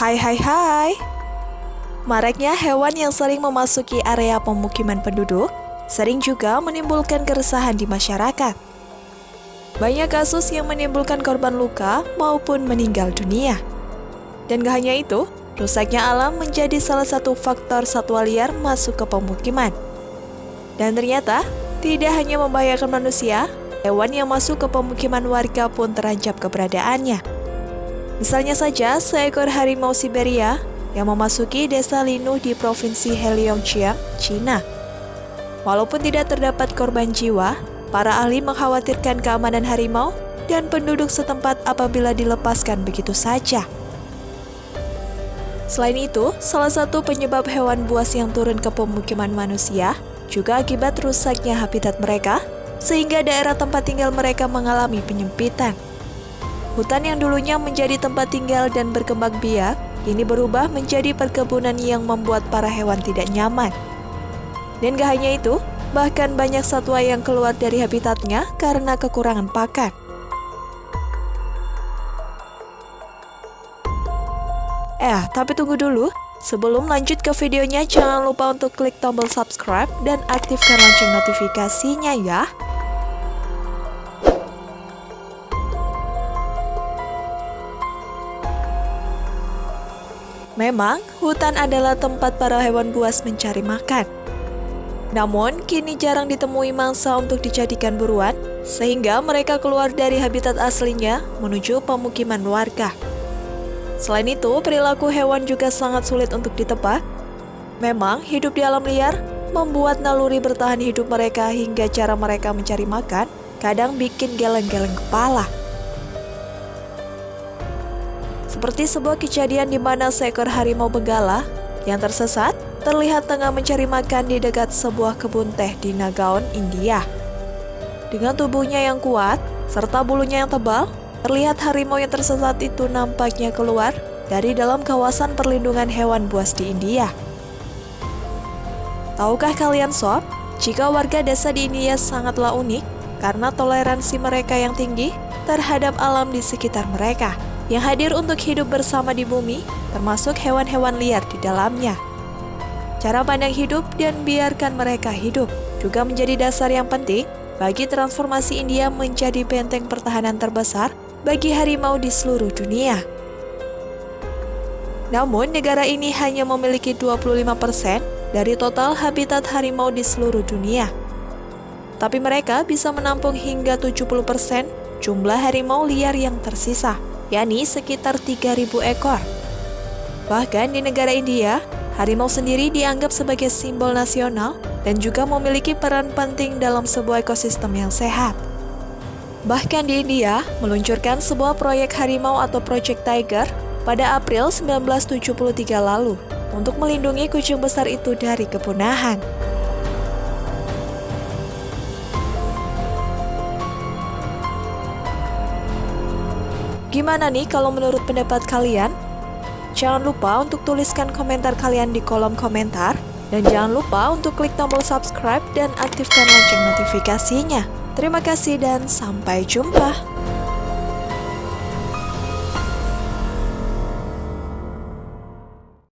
Hai hai hai. Maraknya hewan yang sering memasuki area pemukiman penduduk sering juga menimbulkan keresahan di masyarakat. Banyak kasus yang menimbulkan korban luka maupun meninggal dunia. Dan gak hanya itu, rusaknya alam menjadi salah satu faktor satwa liar masuk ke pemukiman. Dan ternyata, tidak hanya membahayakan manusia, hewan yang masuk ke pemukiman warga pun terancam keberadaannya. Misalnya saja seekor harimau Siberia yang memasuki desa Linu di Provinsi Heilongjiang, China. Walaupun tidak terdapat korban jiwa, para ahli mengkhawatirkan keamanan harimau dan penduduk setempat apabila dilepaskan begitu saja. Selain itu, salah satu penyebab hewan buas yang turun ke pemukiman manusia juga akibat rusaknya habitat mereka, sehingga daerah tempat tinggal mereka mengalami penyempitan. Hutan yang dulunya menjadi tempat tinggal dan berkembang biak, kini berubah menjadi perkebunan yang membuat para hewan tidak nyaman. Dan gak hanya itu, bahkan banyak satwa yang keluar dari habitatnya karena kekurangan pakan. Eh, tapi tunggu dulu. Sebelum lanjut ke videonya, jangan lupa untuk klik tombol subscribe dan aktifkan lonceng notifikasinya ya. Memang, hutan adalah tempat para hewan buas mencari makan. Namun, kini jarang ditemui mangsa untuk dijadikan buruan, sehingga mereka keluar dari habitat aslinya menuju pemukiman warga. Selain itu, perilaku hewan juga sangat sulit untuk ditebak. Memang, hidup di alam liar membuat naluri bertahan hidup mereka hingga cara mereka mencari makan kadang bikin geleng-geleng kepala. Seperti sebuah kejadian di mana seekor harimau benggala yang tersesat terlihat tengah mencari makan di dekat sebuah kebun teh di Nagaon, India. Dengan tubuhnya yang kuat serta bulunya yang tebal, terlihat harimau yang tersesat itu nampaknya keluar dari dalam kawasan perlindungan hewan buas di India. Tahukah kalian sob, jika warga desa di India sangatlah unik karena toleransi mereka yang tinggi terhadap alam di sekitar mereka yang hadir untuk hidup bersama di bumi, termasuk hewan-hewan liar di dalamnya. Cara pandang hidup dan biarkan mereka hidup juga menjadi dasar yang penting bagi transformasi India menjadi benteng pertahanan terbesar bagi harimau di seluruh dunia. Namun, negara ini hanya memiliki 25% dari total habitat harimau di seluruh dunia. Tapi mereka bisa menampung hingga 70% jumlah harimau liar yang tersisa yakni sekitar 3.000 ekor. Bahkan di negara India, harimau sendiri dianggap sebagai simbol nasional dan juga memiliki peran penting dalam sebuah ekosistem yang sehat. Bahkan di India, meluncurkan sebuah proyek harimau atau Project Tiger pada April 1973 lalu untuk melindungi kucing besar itu dari kepunahan. Gimana nih kalau menurut pendapat kalian? Jangan lupa untuk tuliskan komentar kalian di kolom komentar. Dan jangan lupa untuk klik tombol subscribe dan aktifkan lonceng notifikasinya. Terima kasih dan sampai jumpa.